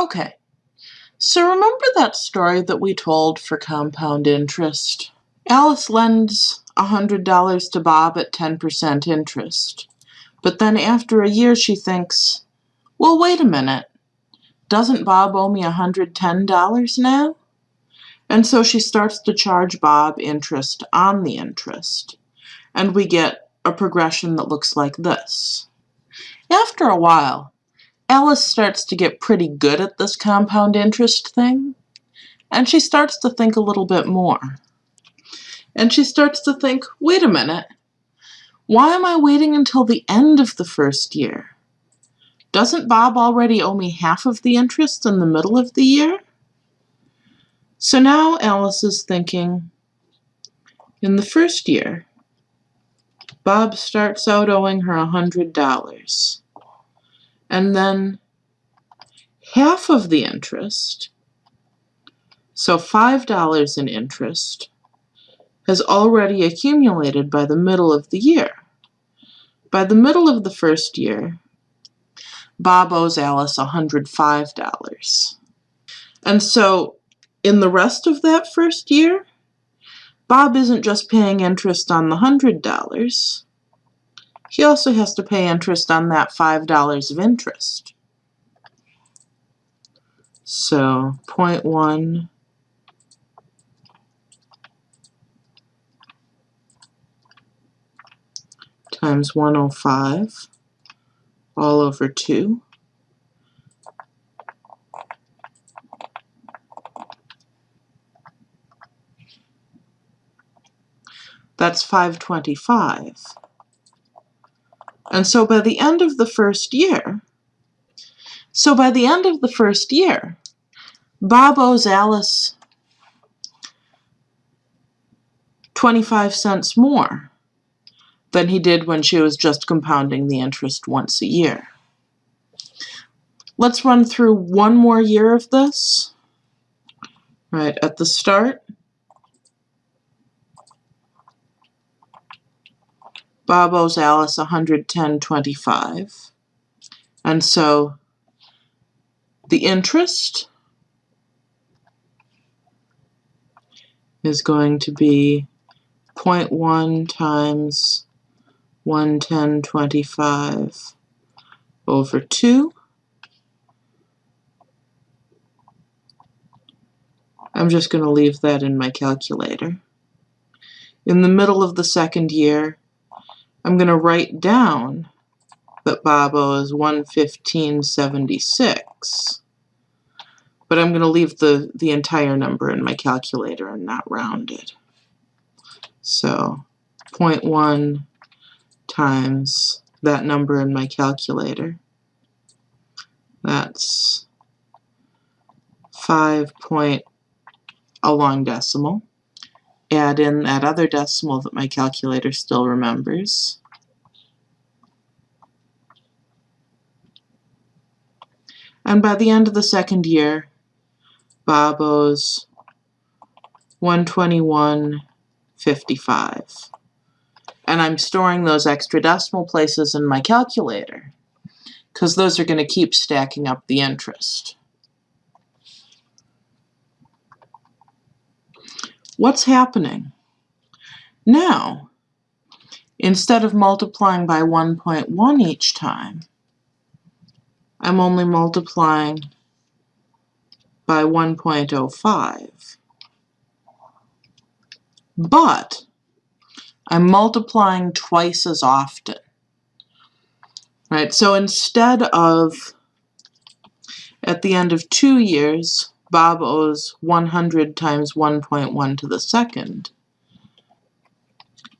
Okay, so remember that story that we told for compound interest? Alice lends $100 to Bob at 10% interest. But then after a year she thinks, well, wait a minute. Doesn't Bob owe me $110 now? And so she starts to charge Bob interest on the interest. And we get a progression that looks like this. After a while, Alice starts to get pretty good at this compound interest thing, and she starts to think a little bit more. And she starts to think, wait a minute, why am I waiting until the end of the first year? Doesn't Bob already owe me half of the interest in the middle of the year? So now Alice is thinking, in the first year, Bob starts out owing her a $100 and then half of the interest, so $5 in interest, has already accumulated by the middle of the year. By the middle of the first year, Bob owes Alice $105. And so in the rest of that first year, Bob isn't just paying interest on the $100, he also has to pay interest on that $5 of interest. So 0.1 times 105 all over 2. That's 525. And so by the end of the first year, so by the end of the first year, Bob owes Alice 25 cents more than he did when she was just compounding the interest once a year. Let's run through one more year of this. Right, at the start, Bob owes Alice 110.25. And so the interest is going to be 0.1 times 110.25 over 2. I'm just going to leave that in my calculator. In the middle of the second year, I'm going to write down that Bob owes 115.76. But I'm going to leave the, the entire number in my calculator and not round it. So 0.1 times that number in my calculator. That's 5 point a long decimal add in that other decimal that my calculator still remembers. And by the end of the second year, Bob owes 121.55. And I'm storing those extra decimal places in my calculator because those are going to keep stacking up the interest. What's happening? Now, instead of multiplying by 1.1 each time, I'm only multiplying by 1.05. But I'm multiplying twice as often. Right, so instead of at the end of two years, Bob owes 100 times 1.1 to the second.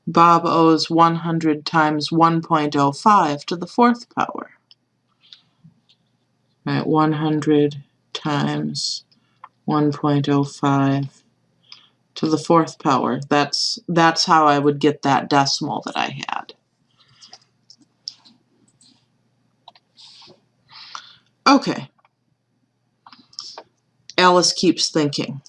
Bob owes 100 times 1.05 to the fourth power. Right, 100 times 1.05 to the fourth power. That's, that's how I would get that decimal that I had. Okay, Alice keeps thinking.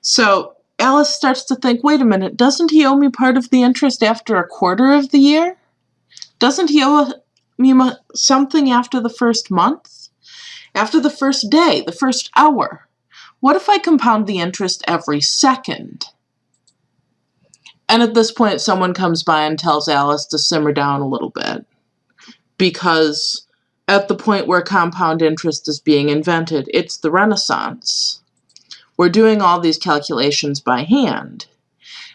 So Alice starts to think, wait a minute, doesn't he owe me part of the interest after a quarter of the year? Doesn't he owe me something after the first month? After the first day, the first hour? What if I compound the interest every second? And at this point, someone comes by and tells Alice to simmer down a little bit. Because at the point where compound interest is being invented, it's the Renaissance. We're doing all these calculations by hand.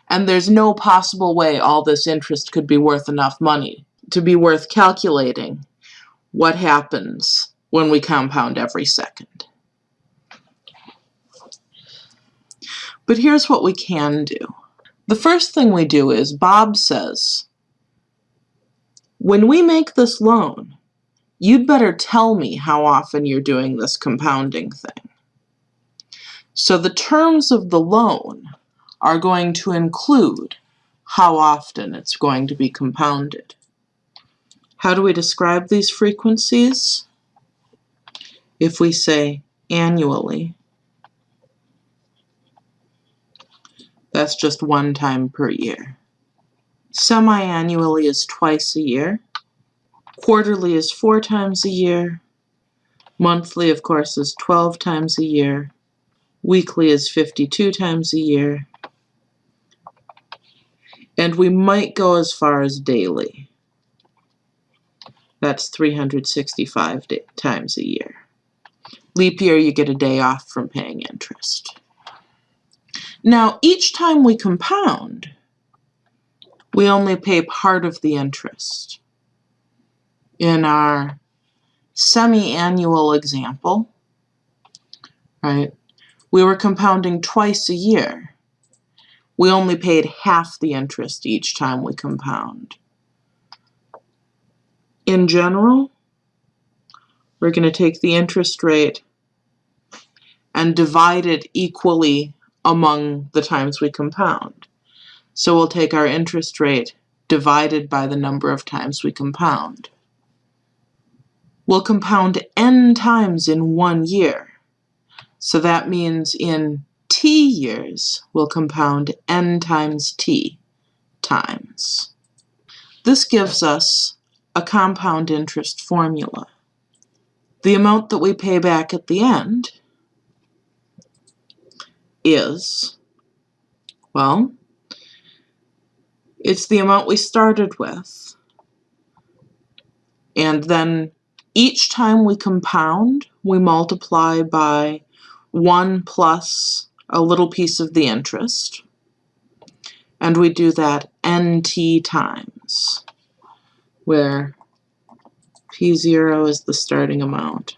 And there's no possible way all this interest could be worth enough money to be worth calculating what happens when we compound every second. But here's what we can do. The first thing we do is Bob says, when we make this loan, you'd better tell me how often you're doing this compounding thing. So the terms of the loan are going to include how often it's going to be compounded. How do we describe these frequencies? If we say annually, That's just one time per year. Semi-annually is twice a year. Quarterly is four times a year. Monthly, of course, is 12 times a year. Weekly is 52 times a year. And we might go as far as daily. That's 365 times a year. Leap year, you get a day off from paying interest. Now, each time we compound, we only pay part of the interest. In our semi-annual example, right, we were compounding twice a year. We only paid half the interest each time we compound. In general, we're going to take the interest rate and divide it equally among the times we compound. So we'll take our interest rate divided by the number of times we compound. We'll compound n times in one year. So that means in t years, we'll compound n times t times. This gives us a compound interest formula. The amount that we pay back at the end is, well, it's the amount we started with. And then each time we compound, we multiply by 1 plus a little piece of the interest. And we do that nt times, where P0 is the starting amount,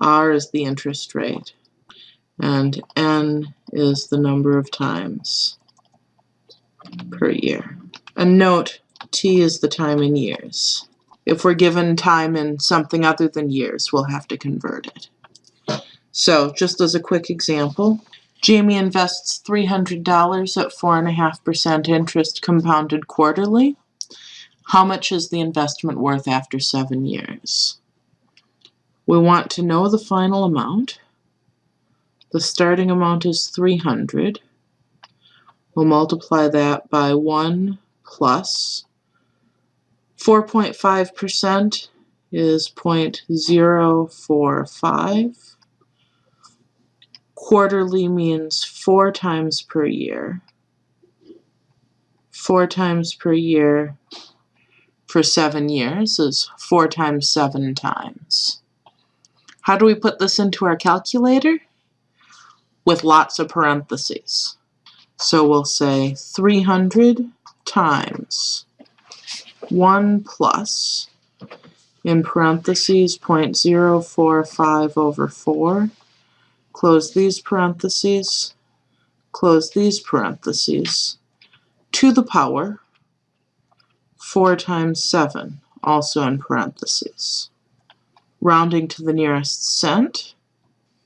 R is the interest rate, and n is the number of times per year. And note, t is the time in years. If we're given time in something other than years, we'll have to convert it. So, just as a quick example, Jamie invests $300 at 4.5% interest compounded quarterly. How much is the investment worth after seven years? We want to know the final amount. The starting amount is 300. We'll multiply that by 1 plus 4.5% is 0.045. Quarterly means four times per year. Four times per year for seven years is four times seven times. How do we put this into our calculator? with lots of parentheses. So we'll say 300 times 1 plus, in parentheses, 0.045 over 4, close these parentheses, close these parentheses, to the power 4 times 7, also in parentheses. Rounding to the nearest cent,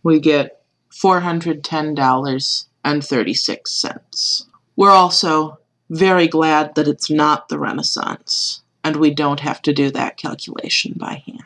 we get $410.36. We're also very glad that it's not the Renaissance and we don't have to do that calculation by hand.